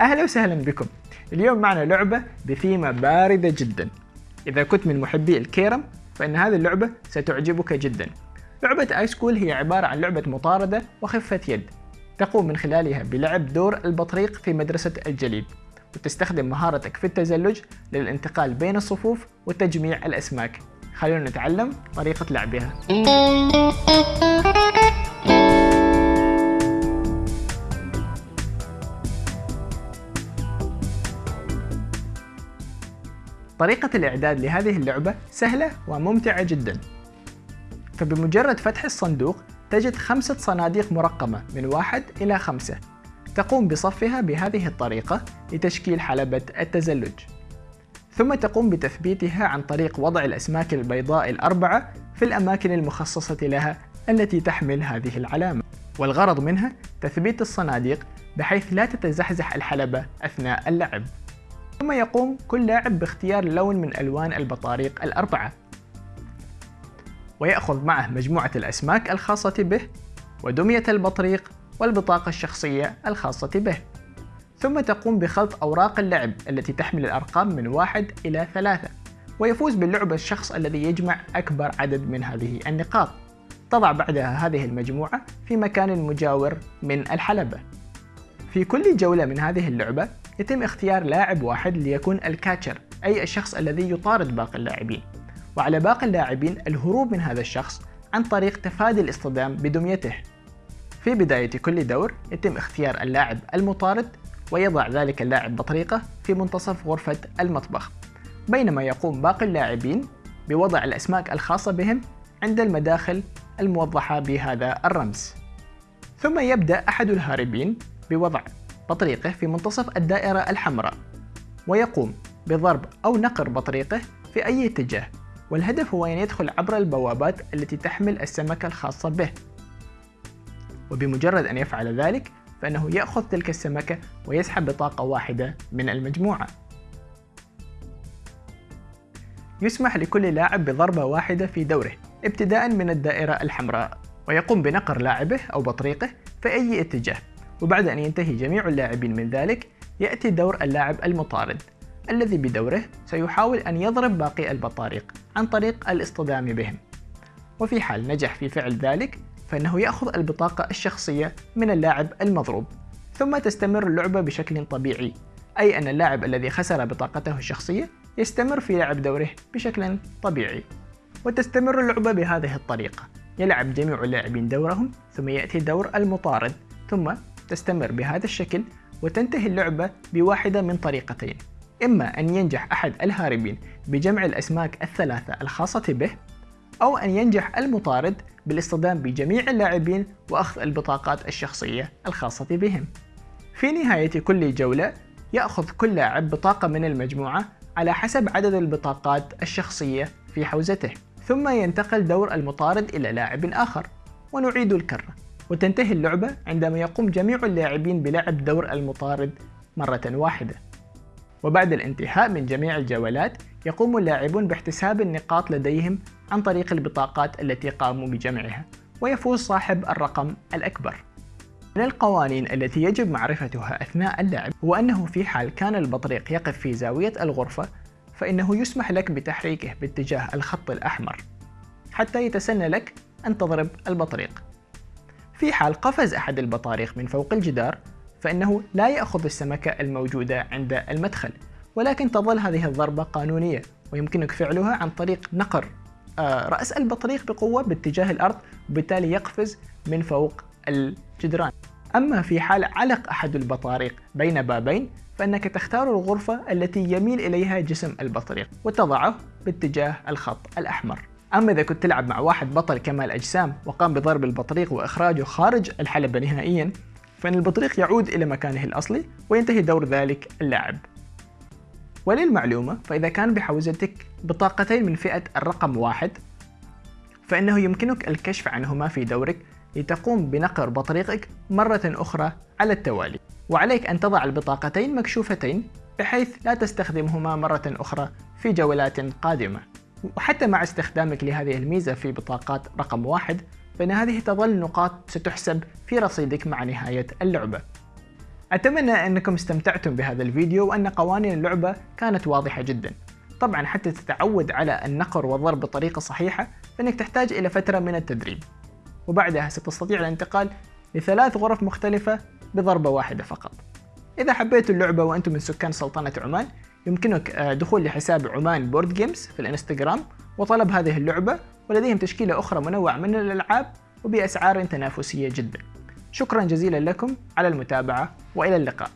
أهلا وسهلا بكم. اليوم معنا لعبة بثيمة باردة جدا. إذا كنت من محبي الكيرم فإن هذه اللعبة ستعجبك جدا. لعبة Ice Cool هي عبارة عن لعبة مطاردة وخفة يد. تقوم من خلالها بلعب دور البطريق في مدرسة الجليد وتستخدم مهارتك في التزلج للانتقال بين الصفوف وتجميع الأسماك. خلونا نتعلم طريقة لعبها. طريقة الإعداد لهذه اللعبة سهلة وممتعة جدا. فبمجرد فتح الصندوق تجد خمسة صناديق مرقمة من واحد إلى خمسة. تقوم بصفها بهذه الطريقة لتشكيل حلبة التزلج. ثم تقوم بتثبيتها عن طريق وضع الأسماك البيضاء الأربعة في الأماكن المخصصة لها التي تحمل هذه العلامة. والغرض منها تثبيت الصناديق بحيث لا تتزحزح الحلبة أثناء اللعب. ثم يقوم كل لاعب باختيار لون من ألوان البطاريق الأربعة. ويأخذ معه مجموعة الأسماك الخاصة به ودمية البطريق والبطاقة الشخصية الخاصة به. ثم تقوم بخلط أوراق اللعب التي تحمل الأرقام من واحد إلى ثلاثة ويفوز باللعبة الشخص الذي يجمع أكبر عدد من هذه النقاط. تضع بعدها هذه المجموعة في مكان مجاور من الحلبة. في كل جولة من هذه اللعبة يتم اختيار لاعب واحد ليكون الكاتشر أي الشخص الذي يطارد باقي اللاعبين. وعلى باقي اللاعبين الهروب من هذا الشخص عن طريق تفادي الاصطدام بدميته. في بداية كل دور يتم اختيار اللاعب المطارد ويضع ذلك اللاعب بطريقة في منتصف غرفة المطبخ. بينما يقوم باقي اللاعبين بوضع الأسماك الخاصة بهم عند المداخل الموضحة بهذا الرمز. ثم يبدأ أحد الهاربين بوضع بطريقه في منتصف الدائرة الحمراء ويقوم بضرب أو نقر بطريقه في أي اتجاه والهدف هو أن يدخل عبر البوابات التي تحمل السمكة الخاصة به. وبمجرد أن يفعل ذلك فإنه يأخذ تلك السمكة ويسحب بطاقة واحدة من المجموعة. يسمح لكل لاعب بضربة واحدة في دوره ابتداء من الدائرة الحمراء ويقوم بنقر لاعبه أو بطريقه في أي اتجاه. وبعد أن ينتهي جميع اللاعبين من ذلك يأتي دور اللاعب المطارد الذي بدوره سيحاول أن يضرب باقي البطاريق عن طريق الاصطدام بهم. وفي حال نجح في فعل ذلك فإنه يأخذ البطاقة الشخصية من اللاعب المضروب ثم تستمر اللعبة بشكل طبيعي أي أن اللاعب الذي خسر بطاقته الشخصية يستمر في لعب دوره بشكل طبيعي. وتستمر اللعبة بهذه الطريقة يلعب جميع اللاعبين دورهم ثم يأتي دور المطارد ثم تستمر بهذا الشكل وتنتهي اللعبة بواحدة من طريقتين. إما أن ينجح أحد الهاربين بجمع الأسماك الثلاثة الخاصة به أو أن ينجح المطارد بالاصطدام بجميع اللاعبين وأخذ البطاقات الشخصية الخاصة بهم. في نهاية كل جولة يأخذ كل لاعب بطاقة من المجموعة على حسب عدد البطاقات الشخصية في حوزته ثم ينتقل دور المطارد إلى لاعب آخر ونعيد الكرة. وتنتهي اللعبة عندما يقوم جميع اللاعبين بلعب دور المطارد مرة واحدة. وبعد الانتهاء من جميع الجولات يقوم اللاعبون باحتساب النقاط لديهم عن طريق البطاقات التي قاموا بجمعها ويفوز صاحب الرقم الأكبر. من القوانين التي يجب معرفتها أثناء اللعب هو أنه في حال كان البطريق يقف في زاوية الغرفة فإنه يسمح لك بتحريكه باتجاه الخط الأحمر حتى يتسنى لك أن تضرب البطريق. في حال قفز أحد البطاريق من فوق الجدار فإنه لا يأخذ السمكة الموجودة عند المدخل ولكن تظل هذه الضربة قانونية ويمكنك فعلها عن طريق نقر آه، رأس البطريق بقوة باتجاه الأرض وبالتالي يقفز من فوق الجدران. أما في حال علق أحد البطاريق بين بابين فإنك تختار الغرفة التي يميل إليها جسم البطريق وتضعه باتجاه الخط الأحمر. أما إذا كنت تلعب مع واحد بطل كمال أجسام وقام بضرب البطريق وإخراجه خارج الحلبة نهائيا فإن البطريق يعود إلى مكانه الأصلي وينتهي دور ذلك اللاعب. وللمعلومة فإذا كان بحوزتك بطاقتين من فئة الرقم واحد فإنه يمكنك الكشف عنهما في دورك لتقوم بنقر بطريقك مرة أخرى على التوالي. وعليك أن تضع البطاقتين مكشوفتين بحيث لا تستخدمهما مرة أخرى في جولات قادمة. وحتى مع استخدامك لهذه الميزة في بطاقات رقم واحد فإن هذه تظل نقاط ستحسب في رصيدك مع نهاية اللعبة. أتمنى أنكم استمتعتم بهذا الفيديو وأن قوانين اللعبة كانت واضحة جدا. طبعا حتى تتعود على النقر والضرب بطريقة صحيحة فإنك تحتاج إلى فترة من التدريب. وبعدها ستستطيع الانتقال لثلاث غرف مختلفة بضربة واحدة فقط. إذا حبيتوا اللعبة وأنتم من سكان سلطنة عمان يمكنك آه، دخول لحساب Oman Board Games في الانستغرام وطلب هذه اللعبة ولديهم تشكيلة أخرى منوعة من الألعاب وبأسعار تنافسية جدا. شكرا جزيلا لكم على المتابعة وإلى اللقاء.